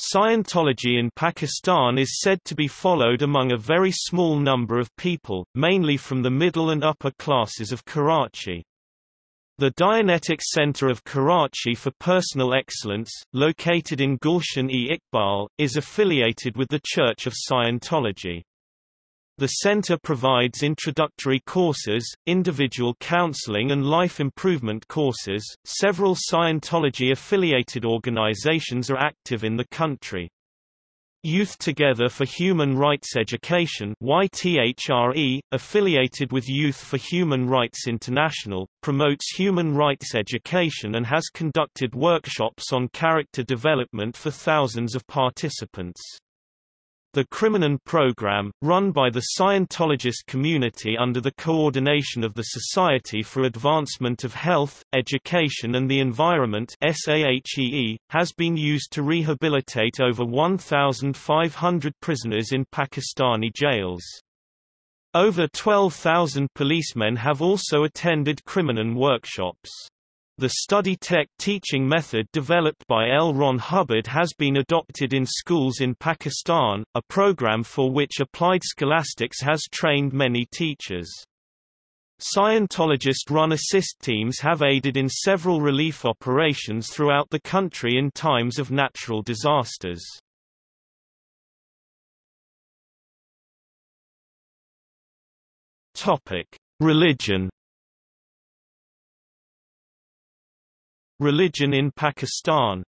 Scientology in Pakistan is said to be followed among a very small number of people, mainly from the middle and upper classes of Karachi. The Dianetic Center of Karachi for Personal Excellence, located in Gulshan-e-Iqbal, is affiliated with the Church of Scientology. The center provides introductory courses, individual counseling and life improvement courses. Several Scientology affiliated organizations are active in the country. Youth Together for Human Rights Education YTHRE, affiliated with Youth for Human Rights International, promotes human rights education and has conducted workshops on character development for thousands of participants. The Criminon program, run by the Scientologist community under the coordination of the Society for Advancement of Health, Education and the Environment SAHEE, has been used to rehabilitate over 1,500 prisoners in Pakistani jails. Over 12,000 policemen have also attended Criminon workshops. The study tech teaching method developed by L. Ron Hubbard has been adopted in schools in Pakistan, a program for which Applied Scholastics has trained many teachers. Scientologist-run assist teams have aided in several relief operations throughout the country in times of natural disasters. Religion Religion in Pakistan